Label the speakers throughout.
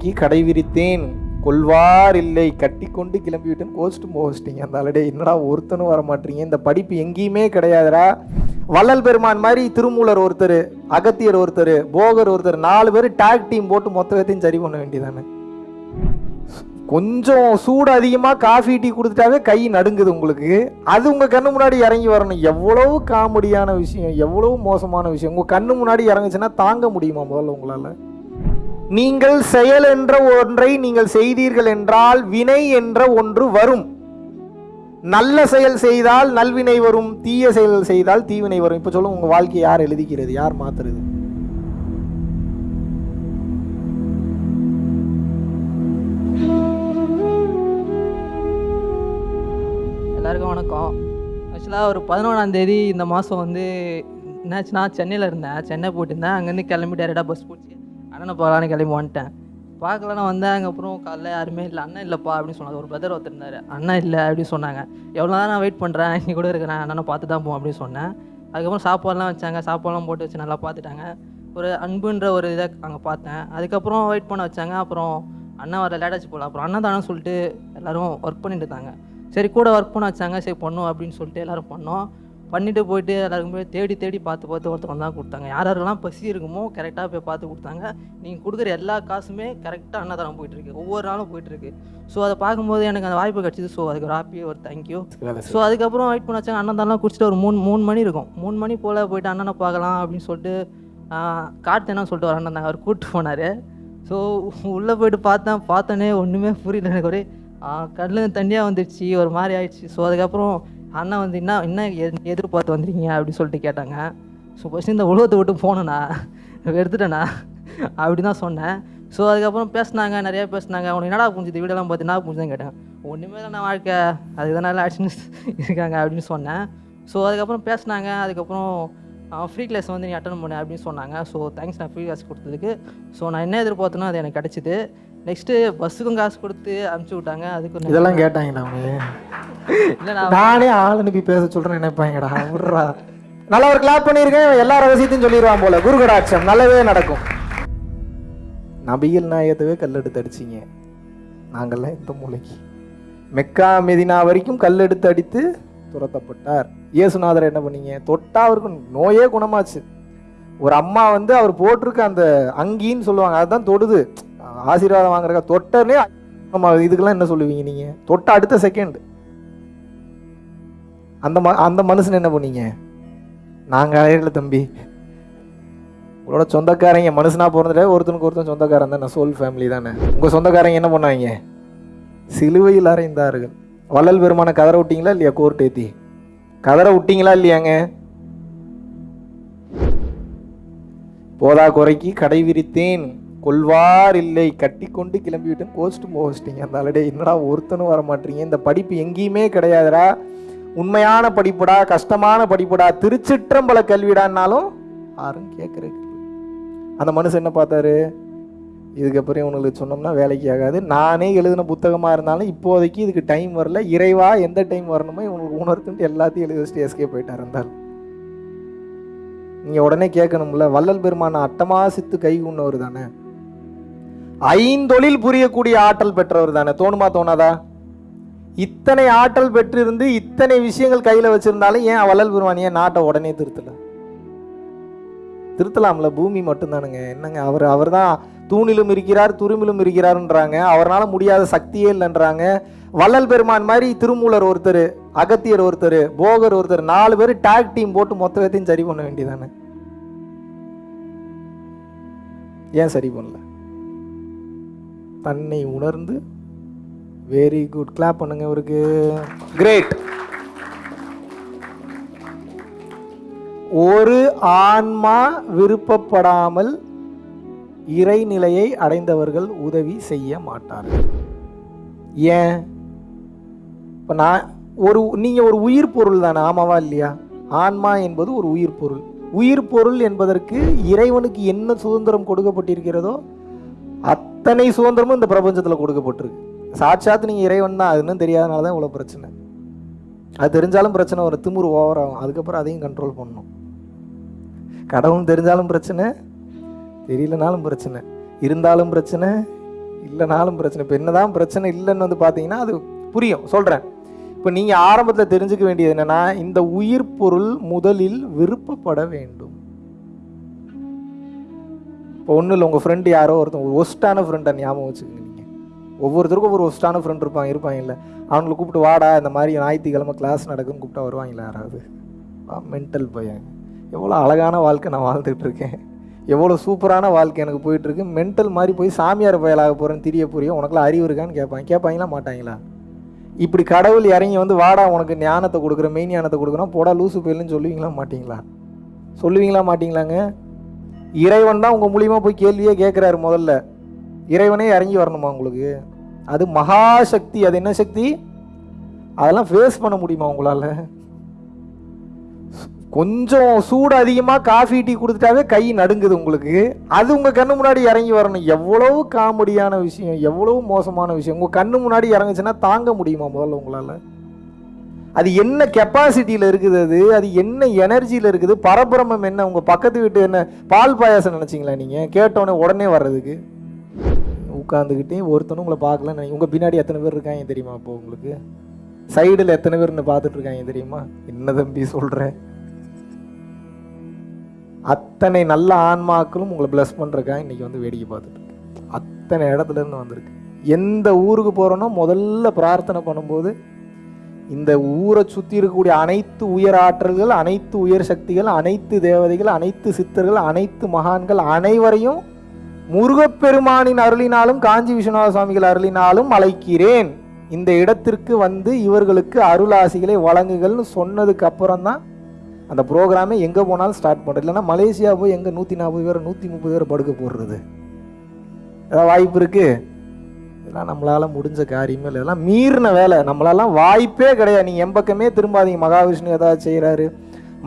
Speaker 1: Key கடை விரித்தேன் கொள்வார் இல்லை கட்டி கொண்டு கிளம்பிவிட்டேன் கோஸ்ட் அந்த ஆளுடைய என்னடா ஒருத்தனும் வர மாட்டீங்க. இந்த படிப்பு எங்கேயுமே கிடையாதுடா. வள்ளல் பெருமான் மாதிரி திருமூலர் ஒருத்தர் அகத்தியர் ஒருத்தர் போகர் ஒருத்தர் நாலு பேர் டாக் டீம் போட்டு மொத்தத்தையும் சரி பண்ண வேண்டியதானே. கொஞ்சம் சூடு அதிகமாக காஃபி டீ கொடுத்துட்டாவே கை நடுங்குது உங்களுக்கு. அது உங்கள் கண்ணு முன்னாடி இறங்கி வரணும். எவ்வளவு காமெடியான விஷயம் எவ்வளவு மோசமான விஷயம். உங்கள் கண்ணு முன்னாடி இறங்குச்சுன்னா தாங்க முடியுமா முதல்ல உங்களால்? நீங்கள் செயல் என்ற ஒன்றை நீங்கள் செய்தீர்கள் என்றால் வினை என்ற ஒன்று வரும். நல்ல செயல் செய்தால் நல்வினை வரும் தீய செயல் செய்தால் தீவினை வரும். இப்போ சொல்லுங்க உங்கள் வாழ்க்கையை யார் எழுதிக்கிறது யார் மாத்துறது?
Speaker 2: எல்லாருக்கும் வணக்கம். ஆக்சுவலாக ஒரு பதினொன்றாம் தேதி இந்த மாதம் வந்து என்னாச்சுன்னா சென்னையில் இருந்தேன். சென்னை போட்டிருந்தேன் அங்கேருந்து கிளம்பி டேரெக்டாக பஸ் பிடிச்சி அண்ணனை போகலான்னு கிளம்பி வந்துட்டேன். பார்க்கலன்னா வந்தேன் அப்புறம் காலைல யாருமே இல்லை. அண்ணன் இல்லைப்பா அப்படின்னு சொன்னாங்க. ஒரு பிரதர் ஒருத்தர் இருந்தார். அண்ணன் இல்லை அப்படின்னு சொன்னாங்க. எவ்வளோ நேரம் நான் வெயிட் பண்ணுறேன் இங்கே கூட இருக்கிறேன் அண்ணனை பார்த்து தான் போவோம் அப்படின்னு சொன்னேன். அதுக்கப்புறம் சாப்பாடுலாம் வச்சாங்க. சாப்பாடுலாம் போட்டு வச்சு நல்லா பார்த்துட்டாங்க. ஒரு அன்புன்ற ஒரு இதை அங்கே பார்த்தேன். அதுக்கப்புறம் வெயிட் பண்ண வச்சாங்க. அப்புறம் அண்ணன் வர லேட்டாச்சு போகல அப்புறம் அண்ணன் தானே சொல்லிட்டு எல்லாரும் ஒர்க் பண்ணிட்டு இருந்தாங்க. சரி கூட ஒர்க் பண்ண வச்சாங்க. சரி பண்ணோம் அப்படின்னு சொல்லிட்டு எல்லோரும் பண்ணோம். பண்ணிட்டு போயிட்டு எல்லாருக்கும் போய் தேடி தேடி பார்த்து பார்த்து ஒருத்தவங்க தான் கொடுத்தாங்க. யார் யாரெல்லாம் பசி இருக்குமோ கரெக்டாக போய் பார்த்து கொடுத்தாங்க. நீங்கள் கொடுக்குற எல்லா காசுமே கரெக்டாக அன்னதானம் போயிட்டுருக்கு. ஒவ்வொரு நாளும் போயிட்டுருக்கு. ஸோ அதை பார்க்கும்போது எனக்கு அந்த வாய்ப்பு கிடச்சிது. ஸோ அதுக்கு ஒரு ஹாப்பி ஒரு தேங்க்யூ ஸோ அதுக்கப்புறம் வெயிட் பண்ண வச்சாங்க. அண்ணன் குடிச்சிட்டு ஒரு மூணு மூணு மணி இருக்கும். மூணு மணி போல் போயிட்டு அண்ணனை பார்க்கலாம் அப்படின்னு சொல்லிட்டு கார்த்தேனா சொல்லிட்டு ஒரு அண்ணன் இருந்தாங்க. அவர் கூப்பிட்டு போனார். ஸோ உள்ளே போயிட்டு பார்த்தேன். பார்த்தோன்னே ஒன்றுமே புரியல. எனக்கு ஒரே கண்ணில் தண்ணியாக வந்துடுச்சு ஒரு மாதிரி ஆயிடுச்சு. ஸோ அதுக்கப்புறம் அண்ணன் வந்து என்ன என்ன எ- எதிர்பார்த்து வந்துருக்கீங்க? அப்படின்னு சொல்லிட்டு கேட்டாங்க. ஸோ ஃபஸ்ட்டு இந்த உலகத்தை விட்டு போனேண்ணா எடுத்துட்டேண்ணா. அப்படி தான் சொன்னேன். ஸோ அதுக்கப்புறம் பேசினாங்க நிறையா பேசினாங்க. உனக்கு என்னடா புரிஞ்சுது? வீடெல்லாம் பார்த்து என்ன புரிஞ்சுதான் கேட்டேன். ஒன்றுமே இல்லை வாழ்க்கை. அதுக்கு தான் நல்லா ஆக்ஷன் இருக்காங்க அப்படின்னு சொன்னேன். ஸோ அதுக்கப்புறம் பேசினாங்க. அதுக்கப்புறம் ஃப்ரீ கிளாஸ் வந்து நீ அட்டன் பண்ணு அப்படின்னு சொன்னாங்க. ஸோ தேங்க்ஸ் நான் ஃப்ரீ கிளாஸ் கொடுத்ததுக்கு. ஸோ நான் என்ன எதிர்பார்த்தனோ அது எனக்கு கிடச்சிது. நெக்ஸ்ட்டு பஸ்ஸுக்கும் காசு கொடுத்து அனுப்பிச்சி விட்டாங்க. அதுக்கு
Speaker 1: இதெல்லாம் கேட்டாங்கடா அவங்க
Speaker 2: இல்லை நான்
Speaker 1: ஆள் அனுப்பி பேச சொல்றேன் நினைப்பாங்கடா. விட்றா. நல்லா ஒரு கிளாப் பண்ணியிருக்கேன். எல்லா ரகசியத்தையும் சொல்லிடுவான் போல. குரு கடாட்சம் நல்லதே நடக்கும். நபிகள் நாயகத்தவே கல்லெடுத்து அடிச்சிங்க. நாங்கள்லாம் இந்த மூளைக்கு மெக்கா மெதினா வரைக்கும் கல்லெடுத்து அடித்து துரத்தப்பட்டார். இயேசுநாதர் என்ன பண்ணீங்க? தொட்டா அவருக்கு நோயே குணமாச்சு. ஒரு அம்மா வந்து அவர் போட்டிருக்க அந்த அங்கின்னு சொல்லுவாங்க. அதுதான் தொடுது. ஆசீர்வாதம் வாங்குறக்கா தொட்டர்லேயே ஆமாம் இதுக்கெல்லாம் என்ன சொல்லுவீங்க நீங்கள் தொட்ட அடுத்த செகண்ட் அந்த ம அந்த மனுஷன் என்ன பண்ணீங்க? நாங்கள் ஆயிரல தம்பி. உங்களோட சொந்தக்காரங்க மனுஷனா பிறந்துட்டே ஒருத்தனுக்கு ஒருத்தன் சொந்தக்காரன் தானே சோல் ஃபேமிலி தானே. உங்கள் சொந்தக்காரங்க என்ன பண்ணாங்க? சிலுவையில் அறைந்தார்கள். வள்ளல் பெருமான கதற விட்டீங்களா இல்லையா கோர்ட் ஏத்தி? கதற விட்டீங்களா இல்லையாங்க? போதா குறைக்கு கடை விரித்தேன். கொள்வார் இல்லை கட்டி கொண்டு கிளம்பிவிட்டேன் கோஸ்ட் அந்த ஆல்ரெடி என்னடா ஒருத்தனும் வர மாட்டீங்க இந்த படிப்பு எங்கேயுமே கிடையாதுடா. உண்மையான படிப்புடா கஷ்டமான படிப்புடா திருச்சிற்றம்பல கல்விடான்னாலும் யாரும் கேட்குறதுக்கு அந்த மனுஷன் என்ன பார்த்தாரு? இதுக்கப்புறம் இவனுங்களுக்கு சொன்னோம்னா வேலைக்கு ஆகாது. நானே எழுதின புத்தகமாக இருந்தாலும் இப்போதைக்கு இதுக்கு டைம் வரல. இறைவா எந்த டைம் வரணுமோ இவங்களுக்கு உணர்த்துட்டு எல்லாத்தையும் எழுதி வச்சுட்டு எஸ்கே போயிட்டார் இருந்தால் நீங்கள் உடனே கேட்கணும்ல வள்ளல் பெருமான அட்டமாசித்து கை உண்ணவர் தானே ஐந்தொழில் புரியக்கூடிய ஆற்றல் பெற்றவர் தானே. தோணுமா தோணாதா? இத்தனை ஆற்றல் பெற்றிருந்து இத்தனை விஷயங்கள் கையில் வச்சிருந்தாலும் ஏன் வள்ளல் பெருமான் ஏன் நாட்டை உடனே திருத்தல? திருத்தலாம்ல பூமி மட்டும்தானுங்க. என்னங்க அவர் அவர் தான் தூணிலும் இருக்கிறார் துருமிலும் இருக்கிறாருன்றாங்க. அவரால் முடியாத சக்தியே இல்லைன்றாங்க. வள்ளல் பெருமான் மாதிரி திருமூலர் ஒருத்தர் அகத்தியர் ஒருத்தர் போகர் ஒருத்தர் நாலு பேர் டாக் டீம் போட்டு மொத்தத்தையும் சரி பண்ண வேண்டியதானே ஏன் சரி பண்ணல? தன்னை உணர்ந்து வெரி குட் கிளாப் பண்ணுங்க இவருக்கு. கிரேட் ஒரு ஆன்மா விருப்பப்படாமல் இறைநிலையை அடைந்தவர்கள் உதவி செய்ய மாட்டார்கள். ஏன்? இப்போ நான் ஒரு நீங்கள் ஒரு உயிர் பொருள் தானே ஆமாவா இல்லையா? ஆன்மா என்பது ஒரு உயிர் பொருள். உயிர் பொருள் என்பதற்கு இறைவனுக்கு என்ன சுதந்திரம் கொடுக்கப்பட்டிருக்கிறதோ அத்தனை சுதந்திரமும் இந்த பிரபஞ்சத்தில் கொடுக்கப்பட்டிருக்கு. சாட்சாத் நீங்கள் இறைவன் தான் அதுன்னு தெரியாதனால தான் இவ்வளோ பிரச்சனை. அது தெரிஞ்சாலும் பிரச்சனை வரும் திமுரு ஓவர் ஆகும். அதுக்கப்புறம் அதையும் கண்ட்ரோல் பண்ணணும் கடவுள் தெரிஞ்சாலும் பிரச்சனை தெரியலனாலும் பிரச்சனை. இருந்தாலும் பிரச்சனை இல்லைனாலும் பிரச்சனை. இப்போ என்னதான் பிரச்சனை இல்லைன்னு வந்து பார்த்தீங்கன்னா அது புரியும். சொல்கிறேன் இப்போ நீங்கள் ஆரம்பத்தில் தெரிஞ்சுக்க வேண்டியது என்னென்னா இந்த உயிர் பொருள் முதலில் விருப்பப்பட வேண்டும். இப்போ ஒன்றும் இல்லை உங்கள் ஃப்ரெண்டு யாரோ ஒருத்தன் ஒரு ஒஸ்ட்டான ஃப்ரெண்டை ஞாபகம் வச்சுக்கோங்க நீங்கள் ஒவ்வொருத்தருக்கும் ஒரு ஒஸ்ட்டான ஃப்ரெண்ட் இருப்பாங்க இருப்பாங்க இல்லை அவங்களை கூப்பிட்டு வாடா இந்த மாதிரி ஞாயிற்றுக்கிழமை கிளாஸ் நடக்குன்னு கூப்பிட்டா வருவாங்களா யாராவது? மென்டல் பையன். எவ்வளோ அழகான வாழ்க்கை நான் வாழ்ந்துட்டு இருக்கேன். எவ்வளோ சூப்பரான வாழ்க்கை எனக்கு போயிட்டுருக்கு மென்டல் மாதிரி போய் சாமியார் பயலாக போகிறேன்னு தெரிய புரியும் உனக்குலாம் அறிவு இருக்கான்னு கேட்பாங்க கேட்பாங்களா மாட்டாங்களா? இப்படி கடவுள் இறங்கி வந்து வாடா உனக்கு ஞானத்தை கொடுக்குற மெயின் ஞானத்தை கொடுக்குறோம் போடா லூசு போயிலுன்னு சொல்லுவீங்களா மாட்டிங்களா? சொல்லுவீங்களா மாட்டிங்களாங்க? இறைவன் தான் உங்கள் மூலியமாக போய் கேள்வியே கேட்குறாரு முதல்ல. இறைவனே இறங்கி வரணுமா உங்களுக்கு? அது மகாசக்தி அது என்ன சக்தி? அதெல்லாம் ஃபேஸ் பண்ண முடியுமா உங்களால்? கொஞ்சம் சூடு அதிகமாக காஃபி டீ கொடுத்துட்டாவே கை நடுங்குது உங்களுக்கு. அது உங்கள் கண்ணு முன்னாடி இறங்கி வரணும். எவ்வளவு காமெடியான விஷயம் எவ்வளவு மோசமான விஷயம். உங்கள் கண்ணு முன்னாடி இறங்குச்சுன்னா தாங்க முடியுமா முதல்ல உங்களால்? அது என்ன கெப்பாசிட்டியில் இருக்குது அது? அது என்ன எனர்ஜியில் இருக்குது? பரபிரமம் என்ன? உங்கள் பக்கத்து வீட்டு என்ன பால் பாயாசம் நினச்சிங்களா நீங்கள் கேட்டோன்னே உடனே வர்றதுக்கு. உட்காந்துக்கிட்டே ஒருத்தனும் உங்களை பார்க்கல உங்கள் பின்னாடி எத்தனை பேர் இருக்காங்க தெரியுமா அப்போ உங்களுக்கு? சைடில் எத்தனை பேர்னு பார்த்துட்டு இருக்காங்க தெரியுமா? என்ன தம்பி சொல்கிறேன் அத்தனை நல்ல ஆன்மாக்களும் உங்களை ப்ளஸ் பண்ணுறக்காக இன்றைக்கி வந்து வேடிக்கை பார்த்துட்டு அத்தனை இடத்துல இருந்து வந்திருக்கு. எந்த ஊருக்கு போகிறோனோ முதல்ல பிரார்த்தனை பண்ணும்போது இந்த ஊரை சுற்றி இருக்கக்கூடிய அனைத்து உயர் ஆற்றல்கள் அனைத்து உயர் சக்திகள் அனைத்து தேவதைகள் அனைத்து சித்தர்கள் அனைத்து மகான்கள் அனைவரையும் முருகப்பெருமானின் அருளினாலும் காஞ்சி விஸ்வநாத சுவாமிகள் அருளினாலும் அழைக்கிறேன். இந்த இடத்திற்கு வந்து இவர்களுக்கு அருளாசிகளை வழங்குகள்னு சொன்னதுக்கு அப்புறம் தான் அந்த ப்ரோக்ராமே எங்கே போனாலும் ஸ்டார்ட் பண்ணுறது இல்லைன்னா மலேசியா போய் எங்கே நூற்றி நாற்பது பேர் நூற்றி முப்பது பேர் படுக்க போடுறது. ஏதாவது வாய்ப்பு இருக்குது இதெல்லாம் நம்மளால் முடிஞ்ச காரியமே இல்லை. இதெல்லாம் மீறின வேலை. நம்மளாலாம் வாய்ப்பே கிடையாது. நீங்கள் எம்பக்கமே திரும்பாதீங்க. மகாவிஷ்ணு ஏதாவது செய்கிறாரு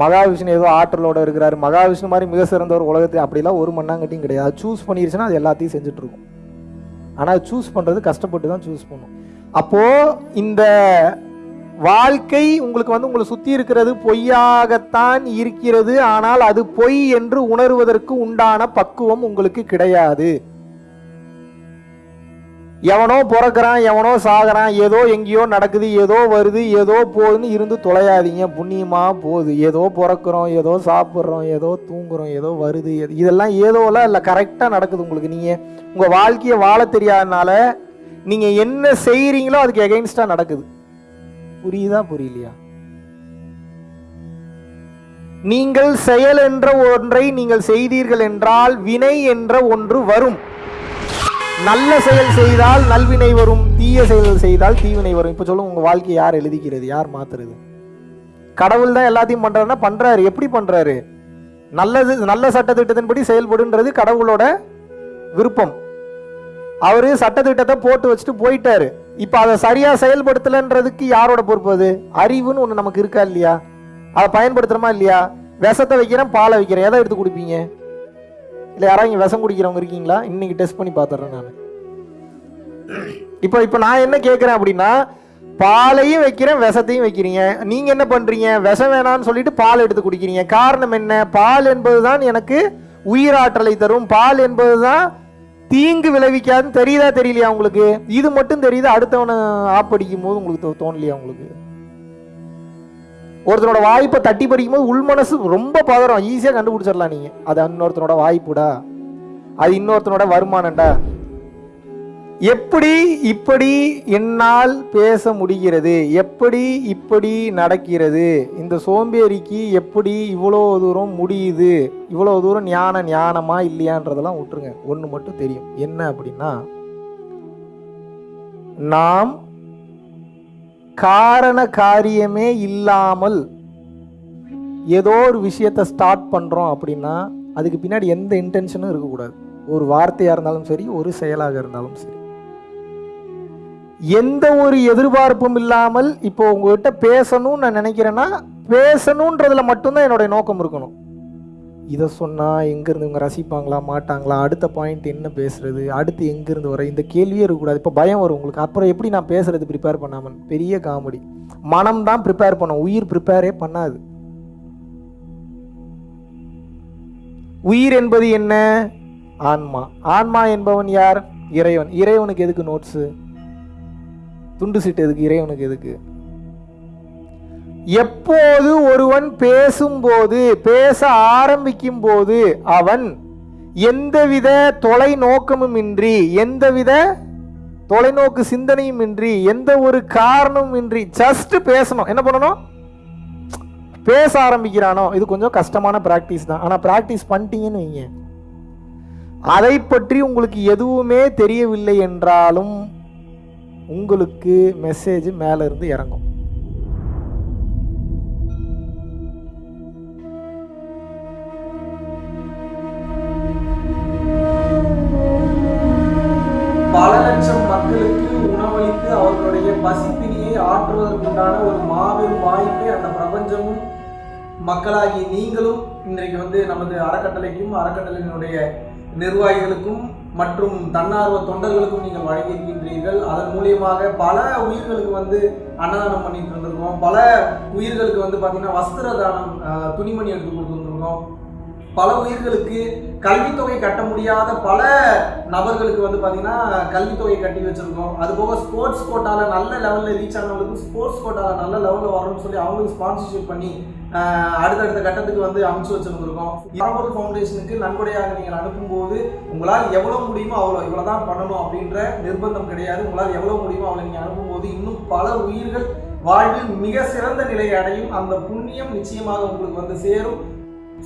Speaker 1: மகாவிஷ்ணு ஏதோ ஆற்றலோட இருக்கிறாரு. மகாவிஷ்ணு மாதிரி மிக சிறந்தவர் உலகத்தில் அப்படிலாம் ஒரு மண்ணாங்கட்டியும் கிடையாது. சூஸ் பண்ணிருச்சுன்னா அது எல்லாத்தையும் செஞ்சுட்ருக்கும் ஆனால் சூஸ் பண்ணுறது கஷ்டப்பட்டு தான் சூஸ் பண்ணும் அப்போது இந்த வாழ்க்கை உங்களுக்கு வந்து உங்களை சுற்றி இருக்கிறது பொய்யாகத்தான் இருக்கிறது. ஆனால் அது பொய் என்று உணர்வதற்கு உண்டான பக்குவம் உங்களுக்கு கிடையாது. எவனோ பிறக்கிறான் எவனோ சாகுறான் ஏதோ எங்கேயோ நடக்குது ஏதோ வருது ஏதோ போகுதுன்னு இருந்து தொலையாதீங்க. புண்ணியமாக போகுது. ஏதோ பிறக்கிறோம் ஏதோ சாப்பிட்றோம் ஏதோ தூங்குறோம் ஏதோ வருது. எது- இதெல்லாம் ஏதோலாம் இல்லை கரெக்டாக நடக்குது உங்களுக்கு. நீங்கள் உங்கள் வாழ்க்கையை வாழ தெரியாதனால நீங்கள் என்ன செய்கிறீங்களோ அதுக்கு எகெயின்ஸ்டாக நடக்குது. புரியுதா புரியலையா? நீங்கள் செயல் என்ற ஒன்றை நீங்கள் செய்தீர்கள் என்றால் வினை என்ற ஒன்று வரும். நல்ல செயல் செய்தால் நல்வினை வரும் தீய செயல் செய்தால் தீவினை வரும். இப்போ சொல்லுங்க உங்கள் வாழ்க்கையை யார் எழுதிக்கிறது யார் மாத்துறது? கடவுள் தான் எல்லாத்தையும் பண்ணுறாருன்னா பண்ணுறாரு எப்படி பண்ணுறாரு நல்லது நல்ல சட்டத்திட்டத்தின்படி செயல்படுன்றது கடவுளோட விருப்பம். அவர் சட்டத்திட்டத்தை போட்டு வச்சுட்டு போயிட்டாரு. இப்போ அதை சரியாக செயல்படுத்தலைன்றதுக்கு யாரோட பொறுப்பு அது? அறிவுன்னு ஒன்று நமக்கு இருக்கா இல்லையா? அதை பயன்படுத்துகிறோமா இல்லையா? விஷத்தை வைக்கிறேன் பாலை வைக்கிறேன். எதை எடுத்து குடிப்பீங்க? இல்லை யாராவது இங்கே விஷம் குடிக்கிறவங்க இருக்கீங்களா? இன்னைக்கு டெஸ்ட் பண்ணி பார்த்துட்றேன் நான். இப்போ இப்போ நான் என்ன கேட்குறேன் அப்படின்னா பாலையும் வைக்கிறேன் விஷத்தையும் வைக்கிறீங்க. நீங்கள் என்ன பண்ணுறீங்க விஷம் வேணாம்னு சொல்லிட்டு பால் எடுத்து குடிக்கிறீங்க. காரணம் என்ன? பால் என்பது தான் எனக்கு உயிராற்றலை தரும். பால் என்பது தான் தீங்கு விளைவிக்காதுன்னு தெரியுதா தெரியலையா உங்களுக்கு? இது மட்டும் தெரியுது அடுத்தவனை ஆப்படிக்கும் போது உங்களுக்கு தோ- தோணலையா உங்களுக்கு? ஒருத்தனோட வாய்ப்பை தட்டி படிக்கும்போது போது உள்மனசு ரொம்ப பதறம். ஈஸியாக கண்டுபிடிச்சிடலாம் நீங்கள் அது இன்னொருத்தனோட வாய்ப்புடா. அது இன்னொருத்தனோட வருமானம்டா. எப்படி இப்படி என்னால் பேச முடிகிறது? எப்படி இப்படி நடக்கிறது? இந்த சோம்பேறிக்கு எப்படி இவ்வளோ தூரம் முடியுது? இவ்வளோ தூரம் ஞான ஞானமா இல்லையான்றதெல்லாம் விட்டுருங்க. ஒன்று மட்டும் தெரியும். என்ன அப்படின்னா நாம் காரண காரியமே இல்லாமல் ஏதோ ஒரு விஷயத்தை ஸ்டார்ட் பண்ணுறோம் அப்படின்னா அதுக்கு பின்னாடி எந்த இன்டென்ஷனும் இருக்கக்கூடாது. ஒரு வார்த்தையாக இருந்தாலும் சரி ஒரு செயலாக இருந்தாலும் சரி. எந்த ஒரு எதிர்பார்ப்பும் இல்லாமல் இப்போ உங்ககிட்ட பேசணும்னு நான் நினைக்கிறேன்னா பேசணுன்றதுல மட்டும்தான் என்னுடைய நோக்கம் இருக்கணும். இதை சொன்னால் எங்கேருந்து இவங்க ரசிப்பாங்களா மாட்டாங்களா? அடுத்த பாயிண்ட் என்ன பேசுறது? அடுத்து எங்கேருந்து வர? இந்த கேள்வியே இருக்கக்கூடாது. இப்போ பயம் வரும் உங்களுக்கு. அப்புறம் எப்படி நான் பேசுறது ப்ரிப்பேர் பண்ணாமல் பெரிய காமெடி. மனம் தான் ப்ரிப்பேர் பண்ணும். உயிர் ப்ரிப்பேரே பண்ணாது. உயிர் என்பது என்ன? ஆன்மா. ஆன்மா என்பவன் யார்? இறைவன். இறைவனுக்கு எதுக்கு நோட்ஸு துண்டு சீட்டு எதுக்கு? இறைவனுக்கு எதுக்கு? எப்போது ஒருவன் பேசும்போது பேச ஆரம்பிக்கும் போது அவன் எந்தவித தொலைநோக்கமும் இன்றி எந்தவித தொலைநோக்கு சிந்தனையும் இன்றி எந்த ஒரு காரணமும் இன்றி ஜஸ்ட் பேசணும். என்ன பண்ணணும்? பேச ஆரம்பிக்கிறானோ. இது கொஞ்சம் கஷ்டமான ப்ராக்டிஸ் தான். ஆனால் ப்ராக்டிஸ் பண்ணிட்டீங்கன்னு வைங்க. அதை பற்றி உங்களுக்கு எதுவுமே தெரியவில்லை என்றாலும் உங்களுக்கு மெசேஜ் மேலே இருந்து இறங்கும். பல லட்சம் மக்களுக்கு உணவளித்து அவர்களுடைய பசிப்பினியை ஆற்றுவதற்குண்டான ஒரு மாபெரும் வாய்ப்பை அந்த பிரபஞ்சமும் மக்களாகி நீங்களும் இன்றைக்கு வந்து நமது அறக்கட்டளைக்கும் அறக்கட்டளையினுடைய நிர்வாகிகளுக்கும் மற்றும் தன்னார்வ தொண்டர்களுக்கும் நீங்கள் வழங்கியிருக்கின்றீர்கள். அதன் மூலியமாக பல உயிர்களுக்கு வந்து அன்னதானம் பண்ணிட்டு இருந்திருக்கோம். பல உயிர்களுக்கு வந்து பார்த்தீங்கன்னா வஸ்திர தானம் துணிமணி எடுத்து கொடுத்துருந்துருக்கோம். பல உயிர்களுக்கு கல்வித்தொகை கட்ட முடியாத பல நபர்களுக்கு வந்து பார்த்தீங்கன்னா கல்வித்தொகை கட்டி வச்சுருக்கோம். அது போக ஸ்போர்ட்ஸ் கோட்டாவில் நல்ல லெவலில் ரீச் ஆனவங்களுக்கு ஸ்போர்ட்ஸ் கோட்டாவில் நல்ல லெவலில் வரணும்னு சொல்லி அவங்களுக்கு ஸ்பான்சர்ஷிப் பண்ணி அடுத்தடுத்த கட்டத்துக்கு வந்து அமைச்சு வச்சுருந்துருக்கோம். பரம்பொருள் ஃபவுண்டேஷனுக்கு நன்கொடையாக நீங்கள் அனுப்பும்போது உங்களால் எவ்வளோ முடியுமோ அவ்வளோ இவ்வளோ தான் பண்ணணும் அப்படின்ற நிர்பந்தம் கிடையாது. உங்களால் எவ்வளோ முடியுமோ அவ்வளோ நீங்கள் அனுப்பும்போது இன்னும் பல உயிர்கள் வாழ்வில் மிக சிறந்த நிலையை அடையும். அந்த புண்ணியம் நிச்சயமாக உங்களுக்கு வந்து சேரும்.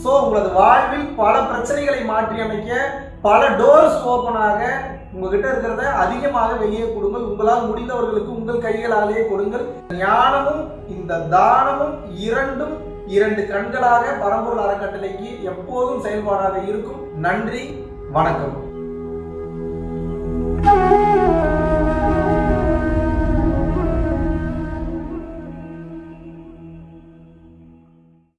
Speaker 1: ஸோ உங்களது வாழ்வில் பல பிரச்சனைகளை மாற்றி அமைக்க பல டோர்ஸ் ஓப்பனாக உங்ககிட்ட இருக்கிறத அதிகமாக வெளியே கொடுங்கள். உங்களால் முடிந்தவர்களுக்கு உங்கள் கைகளாலேயே கொடுங்கள். ஞானமும் இந்த தானமும் இரண்டும் இரண்டு கண்களாக பரம்பொருள் அறக்கட்டளைக்கு எப்போதும் செயல்பாடாக இருக்கும். நன்றி வணக்கம்.